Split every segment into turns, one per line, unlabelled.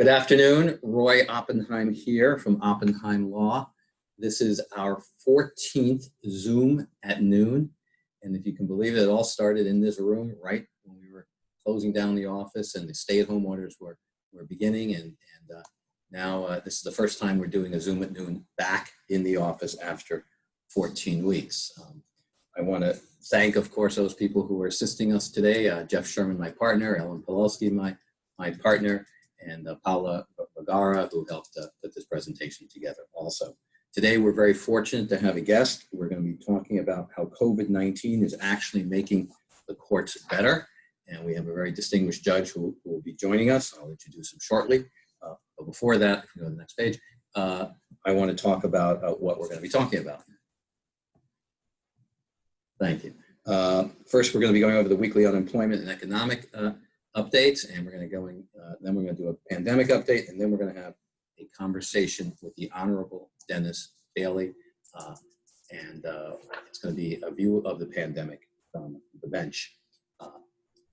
Good afternoon, Roy Oppenheim here from Oppenheim Law. This is our 14th Zoom at noon. And if you can believe it, it all started in this room, right? When we were closing down the office and the stay-at-home orders were, were beginning. And, and uh, now uh, this is the first time we're doing a Zoom at noon back in the office after 14 weeks. Um, I want to thank, of course, those people who are assisting us today. Uh, Jeff Sherman, my partner, Ellen Pawlowski, my, my partner, and uh, Paolo Vergara, who helped uh, put this presentation together also. Today, we're very fortunate to have a guest. We're going to be talking about how COVID-19 is actually making the courts better. And we have a very distinguished judge who, who will be joining us. I'll introduce him shortly. Uh, but before that, if you go to the next page, uh, I want to talk about uh, what we're going to be talking about. Thank you. Uh, first, we're going to be going over the weekly unemployment and economic updates, and we're going to go in, uh, then we're going to do a pandemic update, and then we're going to have a conversation with the Honorable Dennis Bailey, uh, and uh, it's going to be a view of the pandemic from the bench. Uh,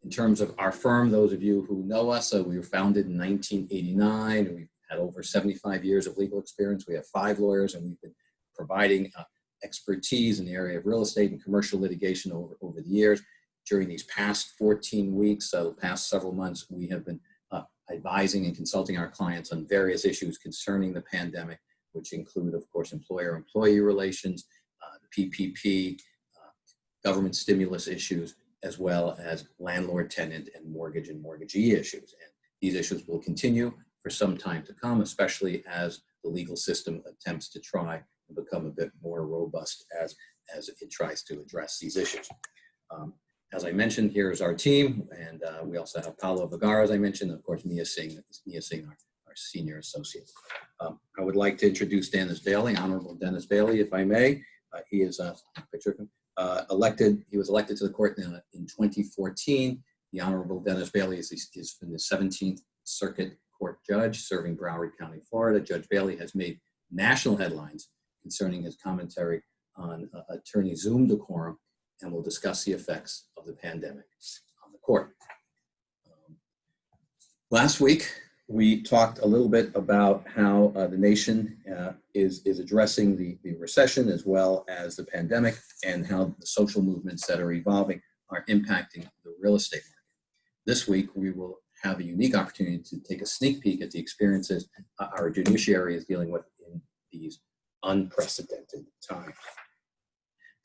in terms of our firm, those of you who know us, uh, we were founded in 1989, and we've had over 75 years of legal experience. We have five lawyers, and we've been providing uh, expertise in the area of real estate and commercial litigation over, over the years during these past 14 weeks, so past several months, we have been uh, advising and consulting our clients on various issues concerning the pandemic, which include, of course, employer-employee relations, uh, PPP, uh, government stimulus issues, as well as landlord-tenant and mortgage and mortgagee issues. And these issues will continue for some time to come, especially as the legal system attempts to try and become a bit more robust as, as it tries to address these issues. Um, as I mentioned, here is our team, and uh, we also have Paolo Vergara, as I mentioned, of course, Mia Singh, Mia Singh, our, our senior associate. Um, I would like to introduce Dennis Bailey, Honorable Dennis Bailey, if I may. Uh, he is a picture uh, elected. He was elected to the court in, in 2014. The Honorable Dennis Bailey is, is the 17th Circuit Court Judge serving Broward County, Florida. Judge Bailey has made national headlines concerning his commentary on uh, attorney Zoom decorum and we'll discuss the effects of the pandemic on the court. Um, last week, we talked a little bit about how uh, the nation uh, is, is addressing the, the recession as well as the pandemic and how the social movements that are evolving are impacting the real estate market. This week, we will have a unique opportunity to take a sneak peek at the experiences our judiciary is dealing with in these unprecedented times.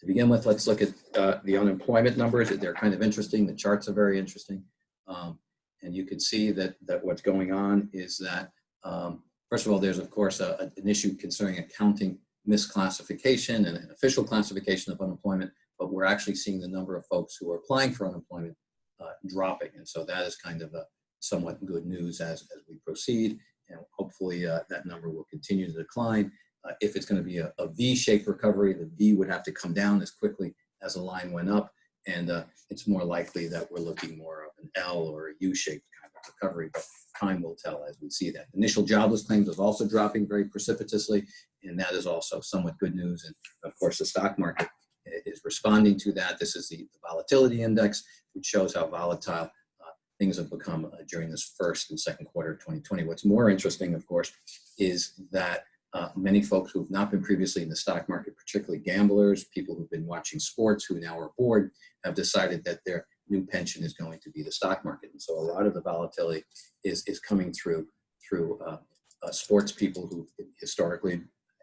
To begin with, let's look at uh, the unemployment numbers. They're kind of interesting. The charts are very interesting. Um, and you can see that, that what's going on is that, um, first of all, there's of course a, an issue concerning accounting misclassification and an official classification of unemployment, but we're actually seeing the number of folks who are applying for unemployment uh, dropping. And so that is kind of a somewhat good news as, as we proceed. And hopefully uh, that number will continue to decline uh, if it's going to be a a V-shaped recovery, the V would have to come down as quickly as the line went up. And uh, it's more likely that we're looking more of an L or a U-shaped kind of recovery, but time will tell as we see that. Initial jobless claims is also dropping very precipitously, and that is also somewhat good news. And of course, the stock market is responding to that. This is the, the volatility index, which shows how volatile uh, things have become uh, during this first and second quarter of 2020. What's more interesting, of course, is that uh, many folks who have not been previously in the stock market, particularly gamblers, people who've been watching sports who now are bored, have decided that their new pension is going to be the stock market. And so a lot of the volatility is, is coming through through uh, uh, sports people who historically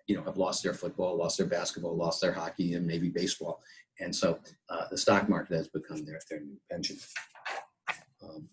you know, have lost their football, lost their basketball, lost their hockey, and maybe baseball. And so uh, the stock market has become their, their new pension. Um,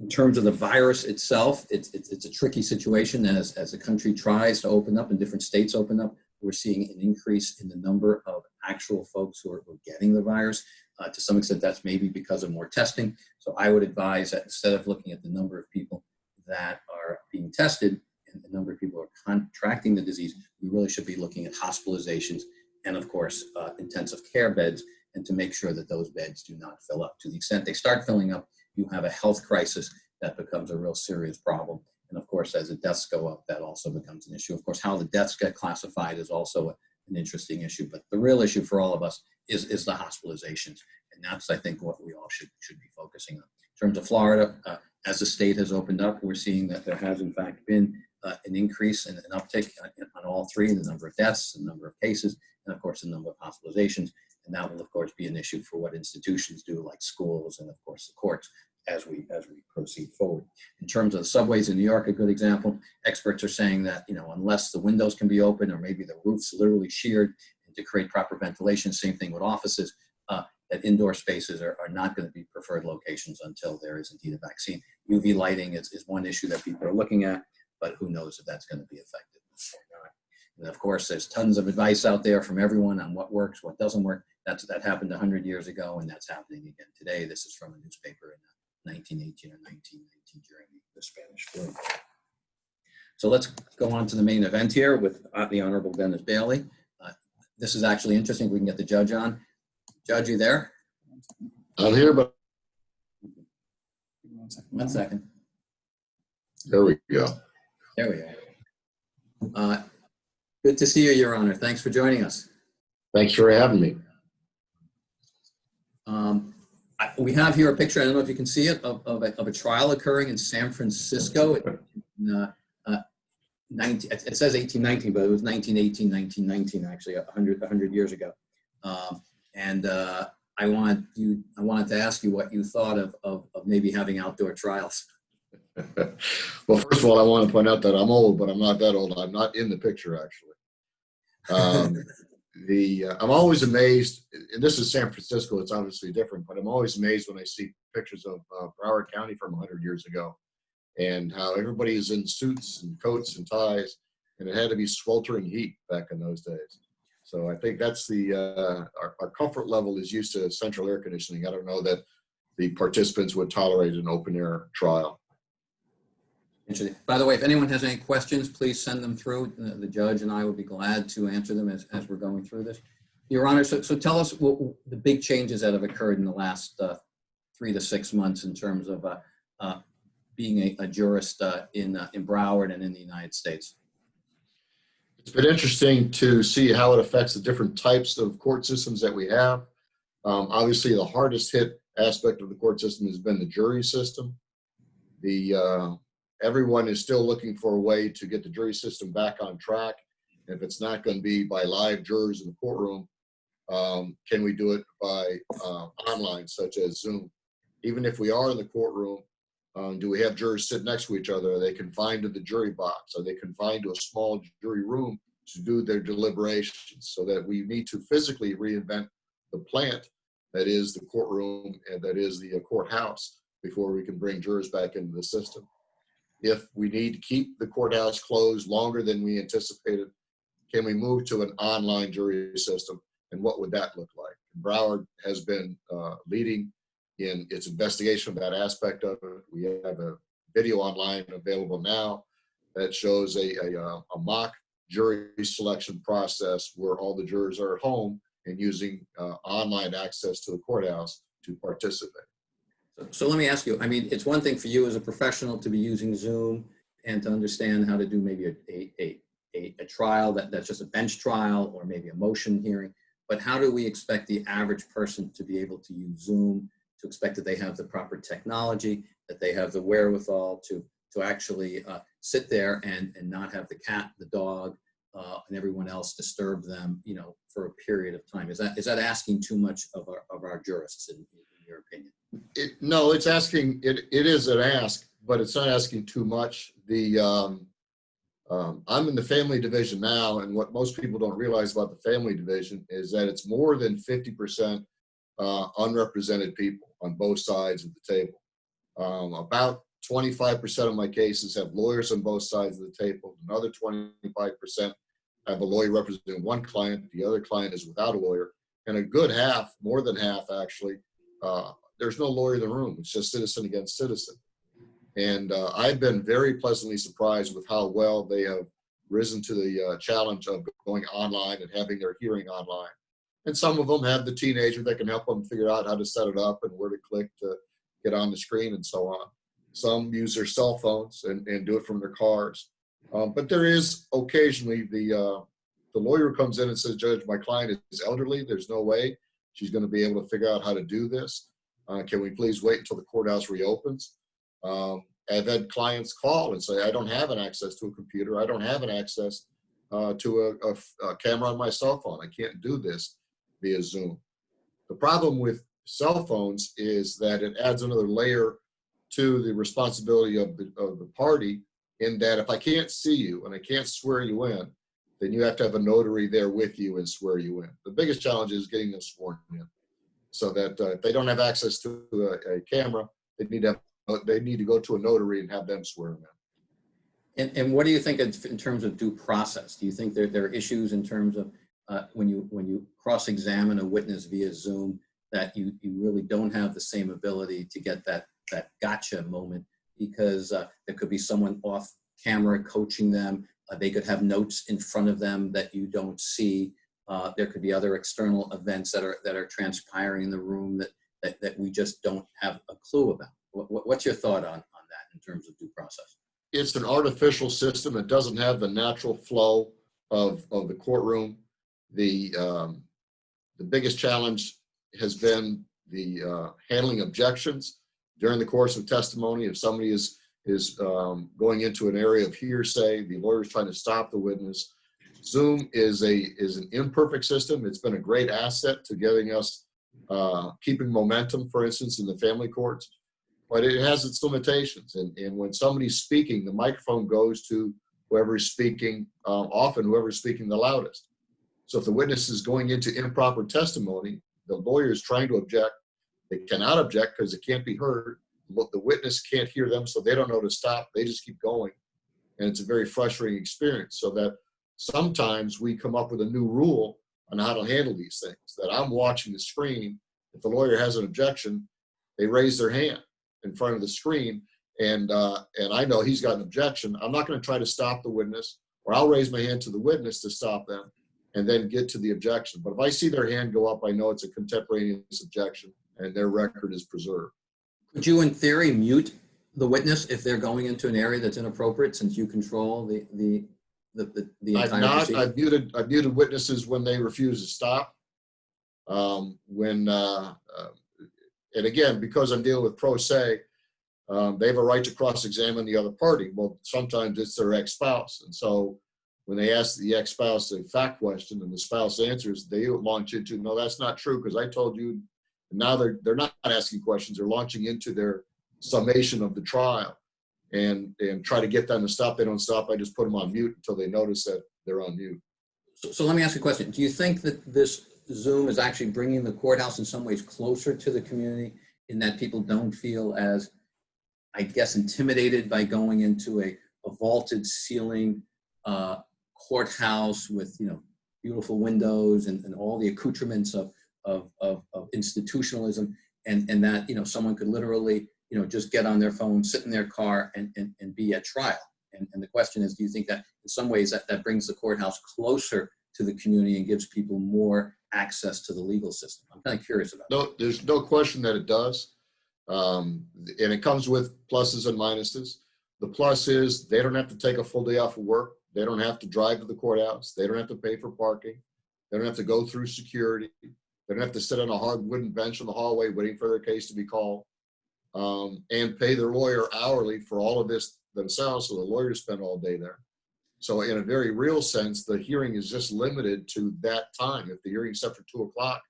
in terms of the virus itself, it's, it's, it's, a tricky situation as, as the country tries to open up and different states open up. We're seeing an increase in the number of actual folks who are, who are getting the virus. Uh, to some extent, that's maybe because of more testing. So I would advise that instead of looking at the number of people that are being tested and the number of people who are contracting the disease, we really should be looking at hospitalizations and of course, uh, intensive care beds and to make sure that those beds do not fill up. To the extent they start filling up, you have a health crisis that becomes a real serious problem. And of course, as the deaths go up, that also becomes an issue. Of course, how the deaths get classified is also an interesting issue. But the real issue for all of us is, is the hospitalizations. And that's, I think, what we all should, should be focusing on. In terms of Florida, uh, as the state has opened up, we're seeing that there has in fact been uh, an increase and an uptick on, on all three, the number of deaths, the number of cases, and of course the number of hospitalizations. And that will of course be an issue for what institutions do like schools and of course the courts as we as we proceed forward. In terms of the subways in New York, a good example, experts are saying that, you know, unless the windows can be open or maybe the roof's literally sheared and to create proper ventilation, same thing with offices, uh, that indoor spaces are, are not going to be preferred locations until there is indeed a vaccine. UV lighting is, is one issue that people are looking at, but who knows if that's going to be effective. And of course, there's tons of advice out there from everyone on what works, what doesn't work. That's, that happened 100 years ago, and that's happening again today. This is from a newspaper in 1918 or 1919 during the Spanish flu. So let's go on to the main event here with uh, the Honorable Dennis Bailey. Uh, This is actually interesting. We can get the judge on. Judge, you there?
I'm here, but
One second.
there we go.
There we are. Uh, Good to see you, Your Honor. Thanks for joining us.
Thanks for having me.
Um, I- We have here a picture, I don't know if you can see it, of, of, a, of a trial occurring in San Francisco. in, uh, uh, 19, it says 1819, but it was 1918, 1919, actually, 100, 100 years ago. Um, and uh, I want you, I wanted to ask you what you thought of, of, of maybe having outdoor trials.
Well, first of all, I want to point out that I'm old, but I'm not that old. I'm not in the picture, actually. Um, the uh, I'm always amazed, and this is San Francisco. It's obviously different, but I'm always amazed when I see pictures of uh, Broward County from 100 years ago, and how everybody is in suits and coats and ties, and it had to be sweltering heat back in those days. So I think that's the uh, our, our comfort level is used to central air conditioning. I don't know that the participants would tolerate an open air trial.
By the way, if anyone has any questions, please send them through. The the judge and I will be glad to answer them as, as we're going through this. Your Honor, so, so tell us what the big changes that have occurred in the last uh, three to six months in terms of uh, uh, being a, a jurist uh, in, uh, in Broward and in the United States.
It's been interesting to see how it affects the different types of court systems that we have. Um, obviously, the hardest hit aspect of the court system has been the jury system. The uh, everyone is still looking for a way to get the jury system back on track. If it's not going to be by live jurors in the courtroom, um, can we do it by uh, online, such as Zoom? Even if we are in the courtroom, um, do we have jurors sit next to each other? Are they confined to the jury box? Are they confined to a small jury room to do their deliberations? So that we need to physically reinvent the plant that is the courtroom and that is the courthouse before we can bring jurors back into the system. If we need to keep the courthouse closed longer than we anticipated, can we move to an online jury system? And what would that look like? Broward has been uh, leading in its investigation of that aspect of it. We have a video online available now that shows a, a, uh, a mock jury selection process where all the jurors are at home and using uh, online access to the courthouse to participate.
So, let me ask you, I mean, it's one thing for you as a professional to be using Zoom and to understand how to do maybe a, a, a, a, trial that, that's just a bench trial or maybe a motion hearing. But how do we expect the average person to be able to use Zoom, to expect that they have the proper technology, that they have the wherewithal to, to actually uh, sit there and, and not have the cat, the dog, uh, and everyone else disturb them, you know, for a period of time? Is that, is that asking too much of our, of our jurists, in your opinion?
It, no, it's asking, it, it is an ask, but it's not asking too much. The, um, um, I'm in the family division now, and what most people don't realize about the family division is that it's more than 50% uh, unrepresented people on both sides of the table. Um, about 25% of my cases have lawyers on both sides of the table. Another 25% have a lawyer representing one client. The other client is without a lawyer. And a good half, more than half actually, uh, there's no lawyer in the room. It's just citizen against citizen. And uh, I've been very pleasantly surprised with how well they have risen to the uh, challenge of going online and having their hearing online. And some of them have the teenager that can help them figure out how to set it up and where to click to get on the screen and so on. Some use their cell phones and, and do it from their cars. Um, but there is occasionally the, uh, the lawyer comes in and says, Judge, my client is elderly. There's no way she's going to be able to figure out how to do this. Uh, can we please wait until the courthouse reopens? Um, I've had clients call and say, I don't have an access to a computer. I don't have an access uh, to a, a- a camera on my cell phone. I can't do this via Zoom. The problem with cell phones is that it adds another layer to the responsibility of the, of the party in that if I can't see you and I can't swear you in, then you have to have a notary there with you and swear you in. The biggest challenge is getting them sworn in. So that uh, if they don't have access to a, a camera, they need to have, they need to go to a notary and have them swear them in.
And, and what do you think in in terms of due process? Do you think there, there are issues in terms of uh, when you, when you cross-examine a witness via Zoom, that you, you really don't have the same ability to get that, that gotcha moment? Because uh, there could be someone off camera coaching them. Uh, They could have notes in front of them that you don't see. Uh, There could be other external events that are, that are transpiring in the room that, that, that we just don't have a clue about. What, what- what's your thought on, on that in terms of due process?
It's an artificial system. It doesn't have the natural flow of, of the courtroom. The, um, the biggest challenge has been the uh, handling objections during the course of testimony. If somebody is, is um, going into an area of hearsay, the lawyer's trying to stop the witness. Zoom is a, is an imperfect system. It's been a great asset to getting us, uh, keeping momentum, for instance, in the family courts. But it has its limitations. And, and when somebody's speaking, the microphone goes to whoever's speaking, um, often whoever's speaking the loudest. So if the witness is going into improper testimony, the lawyer is trying to object. They cannot object because it can't be heard. The witness can't hear them, so they don't know to stop. They just keep going. And it's a very frustrating experience. So that sometimes we come up with a new rule on how to handle these things. That I'm watching the screen. If the lawyer has an objection, they raise their hand in front of the screen. And, uh, and I know he's got an objection. I'm not going to try to stop the witness, or I'll raise my hand to the witness to stop them and then get to the objection. But if I see their hand go up, I know it's a contemporaneous objection and their record is preserved.
Could you, in theory, mute the witness if they're going into an area that's inappropriate since you control the, the, the, the- the
I've
entire
not,
proceeding?
I've muted, I've muted witnesses when they refuse to stop. Um, when, uh, uh, and again, because I'm dealing with pro se, um, they have a right to cross-examine the other party. Well, sometimes it's their ex-spouse. And so when they ask the ex-spouse a fact question and the spouse answers, they launch into, no, that's not true because I told you. And now they're, they're not asking questions. They're launching into their summation of the trial and, and try to get them to stop. They don't stop. I just put them on mute until they notice that they're on mute.
So, so let me ask you a question. Do you think that this Zoom is actually bringing the courthouse in some ways closer to the community in that people don't feel as, I guess, intimidated by going into a, a vaulted ceiling uh, courthouse with, you know, beautiful windows and, and all the accoutrements of, of, of, of institutionalism and, and that, you know, someone could literally, you know, just get on their phone, sit in their car and, and, and be at trial. And, and the question is, do you think that in some ways that, that brings the courthouse closer to the community and gives people more access to the legal system? I'm kind of curious about that.
No, there's no question that it does. Um, and it comes with pluses and minuses. The plus is they don't have to take a full day off of work. They don't have to drive to the courthouse. They don't have to pay for parking. They don't have to go through security. They don't have to sit on a hard wooden bench in the hallway waiting for their case to be called. Um, and pay their lawyer hourly for all of this themselves, so the lawyer spend all day there. So in a very real sense, the hearing is just limited to that time. If the hearing's set for two o'clock,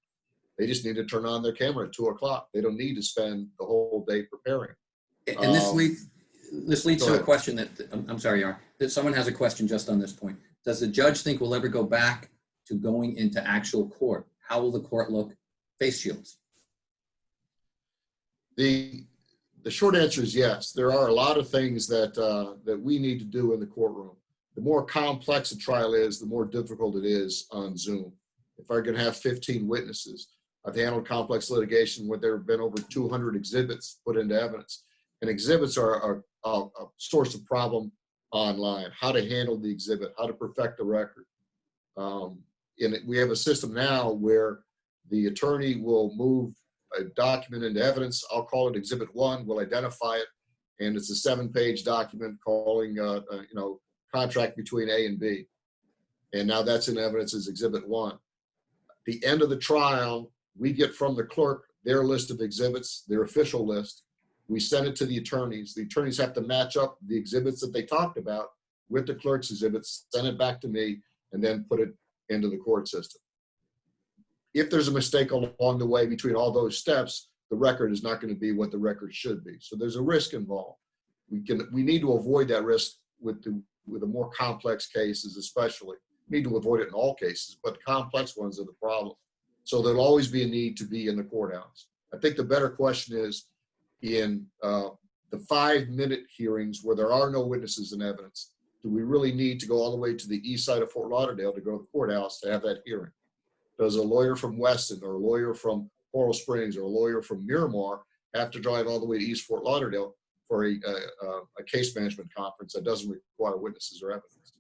they just need to turn on their camera at two o'clock. They don't need to spend the whole day preparing.
And this
Um,
leads, this leads to a question that, I'm, I'm sorry, Yar, that someone has a question just on this point. Does the judge think we'll ever go back to going into actual court? How will the court look? Face shields.
The, the short answer is yes. There are a lot of things that, uh, that we need to do in the courtroom. The more complex a trial is, the more difficult it is on Zoom. If I can have 15 witnesses, I've handled complex litigation where there have been over 200 exhibits put into evidence. And exhibits are, are a, a source of problem online, how to handle the exhibit, how to perfect the record. Um, it- we have a system now where the attorney will move a document into evidence. I'll call it Exhibit One. We'll identify it, and it's a seven-page document calling, uh, uh, you know, contract between A and B. And now that's in evidence as Exhibit One. The end of the trial, we get from the clerk their list of exhibits, their official list. We send it to the attorneys. The attorneys have to match up the exhibits that they talked about with the clerk's exhibits, send it back to me, and then put it into the court system. If there's a mistake along the way between all those steps, the record is not going to be what the record should be. So there's a risk involved. We can, we need to avoid that risk with the, with the more complex cases especially. Need to avoid it in all cases, but complex ones are the problem. So there'll always be a need to be in the courthouse. I think the better question is in uh, the five-minute hearings where there are no witnesses and evidence, do we really need to go all the way to the east side of Fort Lauderdale to go to the courthouse to have that hearing? Does a lawyer from Weston or a lawyer from Coral Springs or a lawyer from Miramar have to drive all the way to East Fort Lauderdale for a, a, a case management conference that doesn't require witnesses or evidence?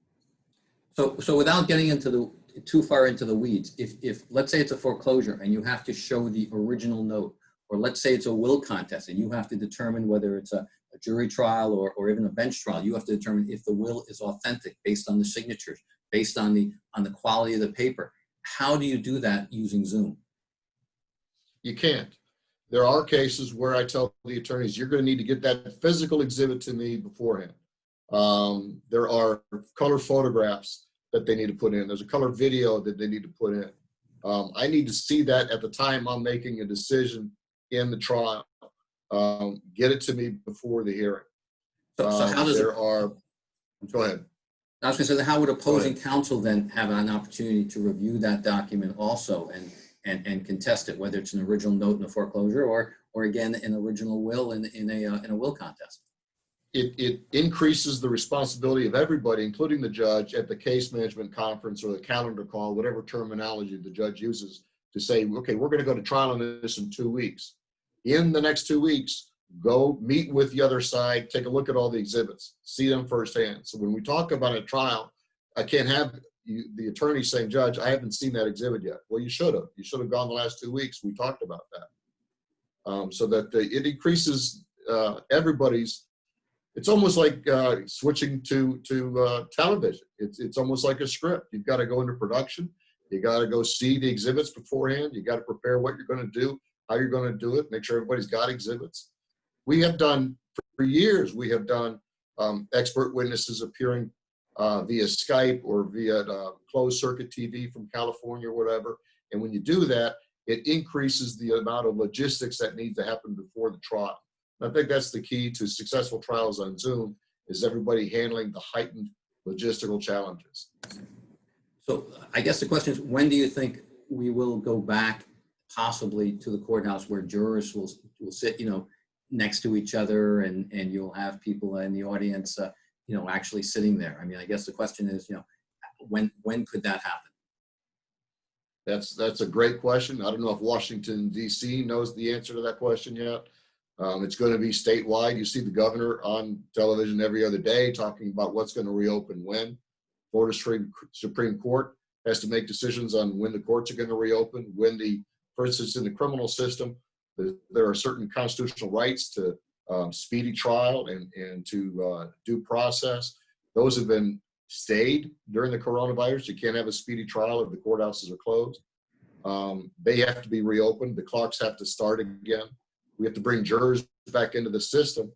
So, so without getting into the, too far into the weeds, if, if, let's say it's a foreclosure and you have to show the original note, or let's say it's a will contest and you have to determine whether it's a, a jury trial or, or even a bench trial, you have to determine if the will is authentic based on the signatures, based on the, on the quality of the paper. How do you do that using Zoom?
You can't. There are cases where I tell the attorneys, you're going to need to get that physical exhibit to me beforehand. Um, there are color photographs that they need to put in. There's a color video that they need to put in. Um, I need to see that at the time I'm making a decision in the trial. Um, get it to me before the hearing.
So, so
Um,
how does,
there
it-
are, go ahead.
I was gonna say, how would opposing counsel then have an opportunity to review that document also and, and, and contest it, whether it's an original note in a foreclosure or, or again, an original will in, in a, uh, in a will contest?
it, it increases the responsibility of everybody, including the judge, at the case management conference or the calendar call, whatever terminology the judge uses, to say, okay, we're going to go to trial on this in two weeks. In the next two weeks, go meet with the other side, take a look at all the exhibits, see them firsthand. So when we talk about a trial, I can't have you, the attorney saying, Judge, I haven't seen that exhibit yet. Well, you should have. You should have gone the last two weeks. We talked about that. Um, so that the, it increases uh, everybody's it's almost like uh, switching to to uh, television. It's it's almost like a script. You've got to go into production. You got to go see the exhibits beforehand. You got to prepare what you're going to do, how you're going to do it. Make sure everybody's got exhibits. We have done for years. We have done um, expert witnesses appearing uh, via Skype or via uh, closed circuit TV from California or whatever. And when you do that, it increases the amount of logistics that needs to happen before the trial. And I think that's the key to successful trials on Zoom is everybody handling the heightened logistical challenges.
So I guess the question is, when do you think we will go back possibly to the courthouse where jurors will, will sit, you know, next to each other and, and you'll have people in the audience, uh, you know, actually sitting there? I mean, I guess the question is, you know, when, when could that happen?
That's that's a great question. I don't know if Washington DC knows the answer to that question yet. Um, it's going to be statewide. You see the governor on television every other day talking about what's going to reopen when. Florida Supreme, Supreme Court has to make decisions on when the courts are going to reopen, when the, for instance, in the criminal system, the, there are certain constitutional rights to um, speedy trial and, and to uh, due process. Those have been stayed during the coronavirus. You can't have a speedy trial if the courthouses are closed. Um, they have to be reopened. The clocks have to start again. We have to bring jurors back into the system.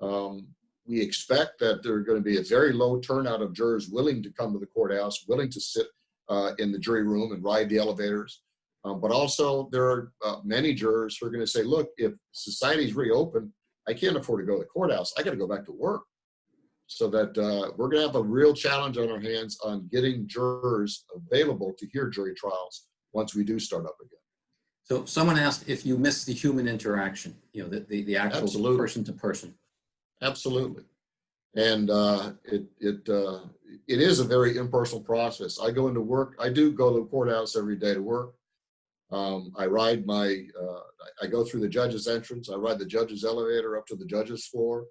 Um, we expect that there are going to be a very low turnout of jurors willing to come to the courthouse, willing to sit uh, in the jury room and ride the elevators. Um, but also there are uh, many jurors who are going to say, look, if society's reopened, I can't afford to go to the courthouse. I got to go back to work. So that uh, we're going to have a real challenge on our hands on getting jurors available to hear jury trials once we do start up again.
So someone asked if you miss the human interaction, you know, the, the, the actual
Absolutely.
person to person.
Absolutely. And uh, it, it, uh, it is a very impersonal process. I go into work, I do go to the courthouse every day to work. Um, I ride my, uh, I go through the judge's entrance, I ride the judge's elevator up to the judge's floor.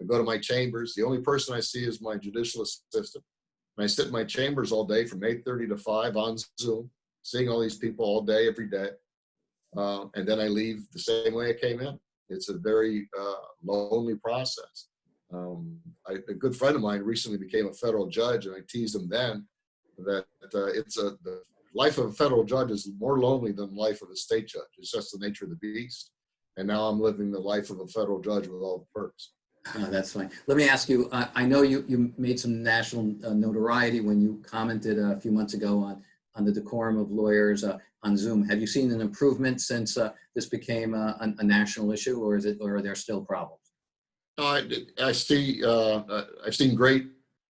I go to my chambers. The only person I see is my judicial assistant. And I sit in my chambers all day from 8.30 to 5 on Zoom, seeing all these people all day, every day. Uh, and then I leave the same way I came in. It's a very uh, lonely process. Um, I, a good friend of mine recently became a federal judge, and I teased him then that uh, it's a the life of a federal judge is more lonely than life of a state judge. It's just the nature of the beast. And now I'm living the life of a federal judge with all the perks.
Uh, That's fine. Let me ask you, I, I know you, you made some national uh, notoriety when you commented a few months ago on, on the decorum of lawyers uh, on Zoom. Have you seen an improvement since uh, this became a, a a national issue or is it, or are there still problems?
No, I, I see, uh, I've seen great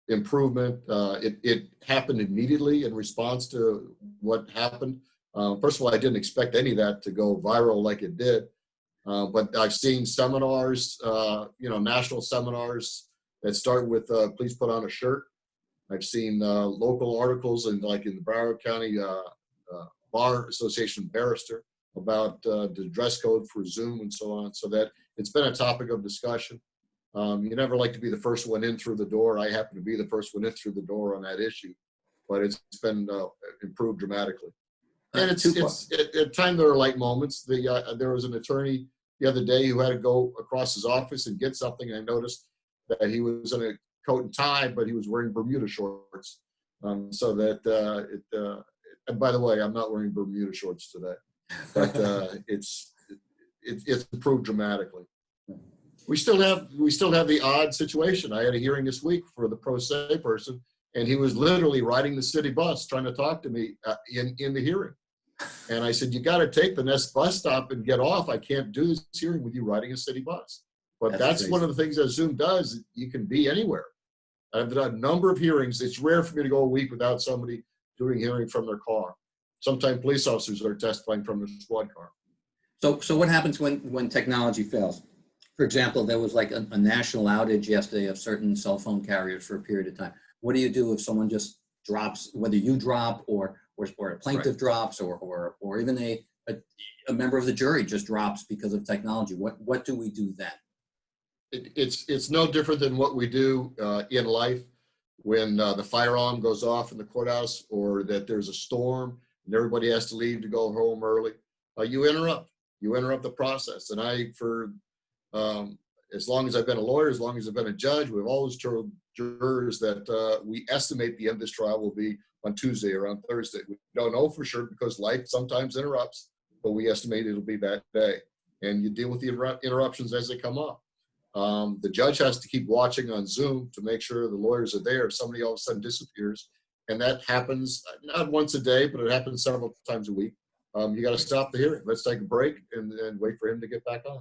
improvement. Uh, it, it happened immediately in response to what happened. Uh, first of all, I didn't expect any of that to go viral like it did. Uh, but I've seen seminars, uh, you know, national seminars that start with, uh, please put on a shirt. I've seen uh, local articles in like in the Broward County Bar Association barrister about the dress code for Zoom and so on. So that it's been a topic of discussion. Um, you never like to be the first one in through the door. I happen to be the first one in through the door on that issue, but it's been uh, improved dramatically. And it's, it's at, at time there are light moments. The uh, there was an attorney the other day who had to go across his office and get something. And I noticed that he was in a coat and tie, but he was wearing Bermuda shorts. Um, so that uh, it. Uh, and by the way, I'm not wearing Bermuda shorts today, but uh, it's it, it's improved dramatically. We still have we still have the odd situation. I had a hearing this week for the pro se person, and he was literally riding the city bus trying to talk to me uh, in in the hearing. And I said, "You got to take the next bus stop and get off. I can't do this hearing with you riding a city bus." But
That's
that's, one of the things that Zoom does. You can be anywhere. I've done a number of hearings. It's rare for me to go a week without somebody doing hearing from their car. Sometimes police officers are testifying from their squad car.
So, so what happens when, when technology fails? For example, there was like a, a national outage yesterday of certain cell phone carriers for a period of time. What do you do if someone just drops, whether you drop or, or, or a plaintiff drops or, or, or even a, a, a member of the jury just drops because of technology? What, what do we do then?
it, it's it's no different than what we do uh, in life when uh, the firearm goes off in the courthouse or that there's a storm and everybody has to leave to go home early. Uh, you interrupt. You interrupt the process. And I, for um, as long as I've been a lawyer, as long as I've been a judge, we've always told jurors that uh, we estimate the end of this trial will be on Tuesday or on Thursday. We don't know for sure because life sometimes interrupts, but we estimate it'll be that day. And you deal with the interrup- interruptions as they come up. Um, the judge has to keep watching on Zoom to make sure the lawyers are there. If somebody all of a sudden disappears, and that happens not once a day, but it happens several times a week. Um, you got to stop the hearing. Let's take a break and, and wait for him to get back on.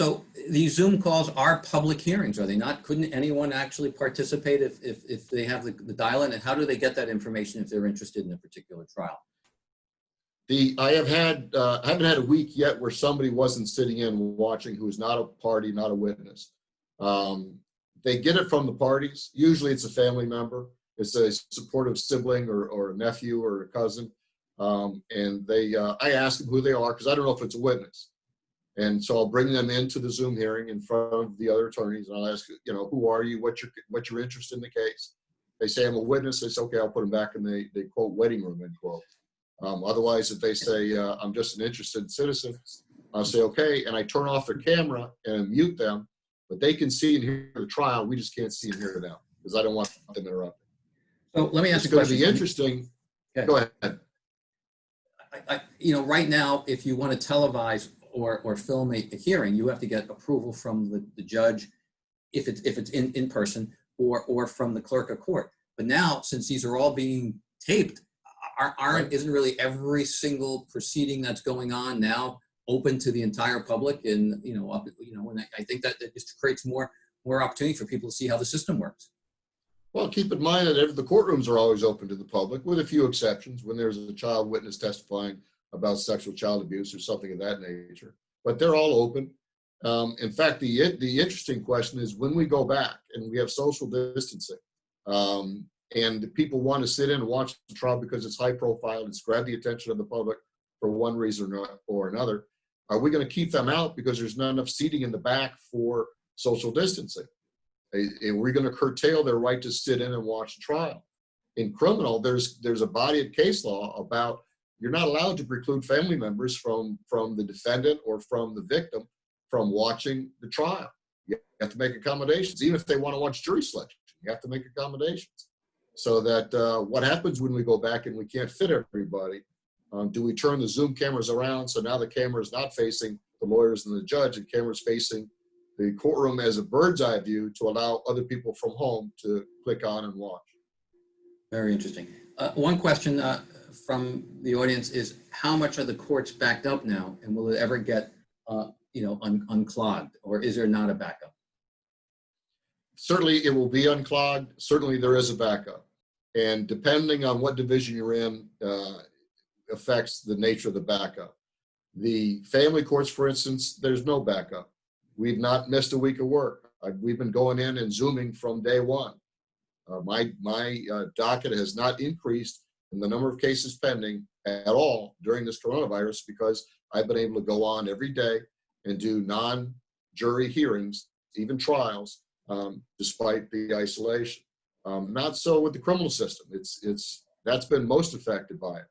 So these Zoom calls are public hearings, are they not? Couldn't anyone actually participate if, if, if they have the, the dial-in? And how do they get that information if they're interested in a particular trial?
The I have had uh, haven't had a week yet where somebody wasn't sitting in watching who is not a party, not a witness. Um, they get it from the parties. Usually, it's a family member. It's a supportive sibling or, or a nephew or a cousin, um, and they uh, I ask them who they are because I don't know if it's a witness. And so I'll bring them into the Zoom hearing in front of the other attorneys, and I'll ask, you know, who are you? What's your what's your interest in the case? They say I'm a witness. They say, okay, I'll put them back in the, the quote waiting room end quote. Um, otherwise, if they say uh, I'm just an interested citizen, I'll say okay, and I turn off their camera and mute them, but they can see and hear the trial. We just can't see and hear them because I don't want them interrupting.
So let me ask
It's
you a
going to be interesting.
Okay.
Go ahead.
I, I, you know, right now, if you want to televise or, or film a, a hearing, you have to get approval from the, the judge if it's, if it's in, in person or, or from the clerk of court. But now, since these are all being taped, are- aren't, isn't really every single proceeding that's going on now open to the entire public and, you know, up, you know, and I, I think that, that just creates more, more opportunity for people to see how the system works.
Well, keep in mind that the courtrooms are always open to the public, with a few exceptions, when there's a child witness testifying about sexual child abuse or something of that nature. But they're all open. Um, in fact, the the interesting question is when we go back and we have social distancing, um, and people want to sit in and watch the trial because it's high profile, it's grabbed the attention of the public for one reason or, or another. Are we going to keep them out because there's not enough seating in the back for social distancing? and we're going to curtail their right to sit in and watch the trial. In criminal, there's there's a body of case law about you're not allowed to preclude family members from from the defendant or from the victim from watching the trial. You have to make accommodations, even if they want to watch jury selection. You have to make accommodations, so that uh, what happens when we go back and we can't fit everybody? Um, do we turn the Zoom cameras around so now the camera is not facing the lawyers and the judge, and cameras facing the courtroom as a bird's eye view to allow other people from home to click on and watch.
Very interesting. Uh, One question uh, from the audience is, how much are the courts backed up now? And will it ever get, uh, you know, un- unclogged? Or is there not a backup?
Certainly, it will be unclogged. Certainly, there is a backup. And depending on what division you're in, uh, affects the nature of the backup. The family courts, for instance, there's no backup. We've not missed a week of work. Uh, We've been going in and zooming from day one. Uh, My, my uh, docket has not increased in the number of cases pending at all during this coronavirus because I've been able to go on every day and do non-jury hearings, even trials, um, despite the isolation. Um, not so with the criminal system. It's it's that's been most affected by it.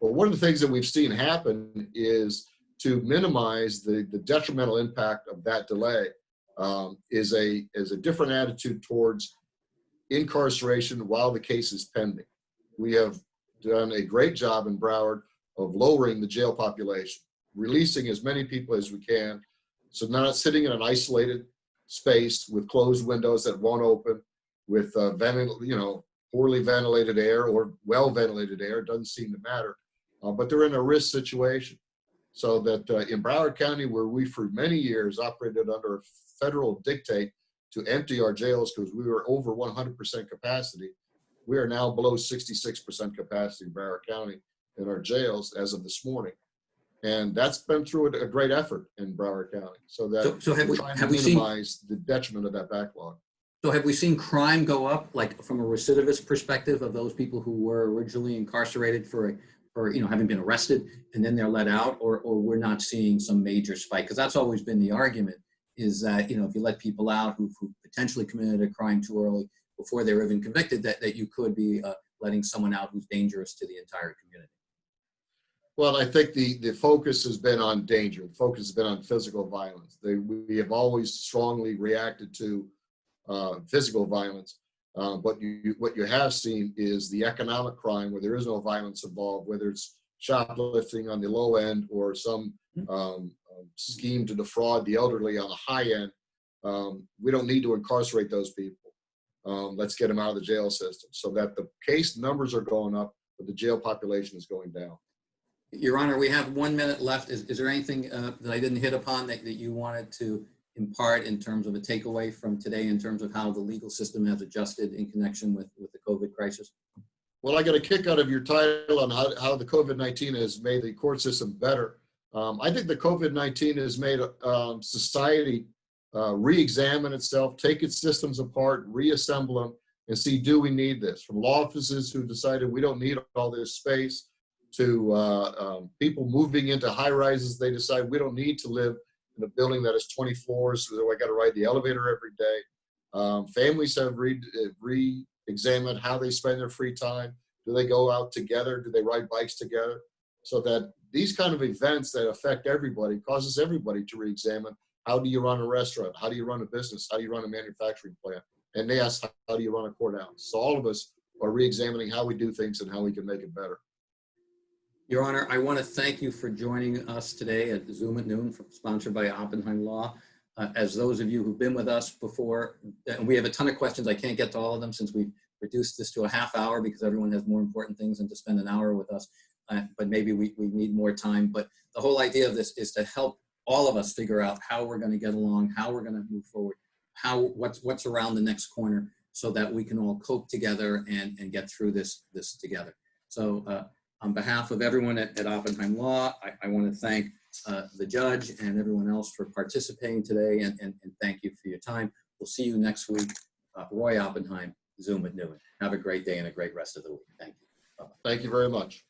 But one of the things that we've seen happen is to minimize the the detrimental impact of that delay um, is a is a different attitude towards incarceration while the case is pending. We have done a great job in Broward of lowering the jail population, releasing as many people as we can, so not sitting in an isolated space with closed windows that won't open, with uh, ventil, you know, poorly ventilated air or well ventilated air. Doesn't seem to matter, uh, but they're in a risk situation. So that uh, in Broward County, where we for many years operated under a federal dictate to empty our jails because we were over 100% capacity, we are now below 66% capacity in Broward County in our jails as of this morning. And that's been through a, a great effort in Broward County. So that
So- so have
we're
we-
trying
have
to
we seen-
the detriment of that backlog.
So have we seen crime go up, like from a recidivist perspective of those people who were originally incarcerated for, for, you know, having been arrested and then they're let out? Or, or we're not seeing some major spike? Because that's always been the argument is that, you know, if you let people out who've who potentially committed a crime too early before they were even convicted, that, that you could be uh, letting someone out who's dangerous to the entire community.
Well, I think the, the focus has been on danger. The focus has been on physical violence. They, we have always strongly reacted to uh, physical violence. Uh, but you, what you have seen is the economic crime where there is no violence involved, whether it's shoplifting on the low end or some um, um, scheme to defraud the elderly on the high end. Um, we don't need to incarcerate those people. Um, let's get them out of the jail system so that the case numbers are going up, but the jail population is going down.
Your Honor, we have one minute left. Is, is there anything uh, that I didn't hit upon that, that you wanted to impart in terms of a takeaway from today in terms of how the legal system has adjusted in connection with, with the COVID crisis?
Well, I got a kick out of your title on how, how the COVID-19 has made the court system better. Um, I think the COVID-19 has made um, society uh, re-examine itself, take its systems apart, reassemble them, and see, do we need this? From law offices who decided we don't need all this space, to uh, um, people moving into high rises, they decide we don't need to live in a building that is 20 floors, so I got to ride the elevator every day. Um, families have re- re-examined how they spend their free time. Do they go out together? Do they ride bikes together? So that these kind of events that affect everybody causes everybody to re-examine how do you run a restaurant? How do you run a business? How do you run a manufacturing plant? And they ask, how do you run a courthouse? So all of us are re-examining how we do things and how we can make it better.
Your Honor, I want to thank you for joining us today at Zoom at noon, sponsored by Oppenheim Law. Uh, As those of you who've been with us before, and we have a ton of questions, I can't get to all of them since we've reduced this to a half hour because everyone has more important things than to spend an hour with us. Uh, But maybe we, we need more time. But the whole idea of this is to help all of us figure out how we're going to get along, how we're going to move forward, how, what's, what's around the next corner so that we can all cope together and, and get through this, this together. So uh, on behalf of everyone at, at Oppenheim Law, I, I want to thank uh, the judge and everyone else for participating today and, and, and thank you for your time. We'll see you next week. Uh, Roy Oppenheim, Zoom at noon. Have a great day and a great rest of the week. Thank you.
Thank you very much.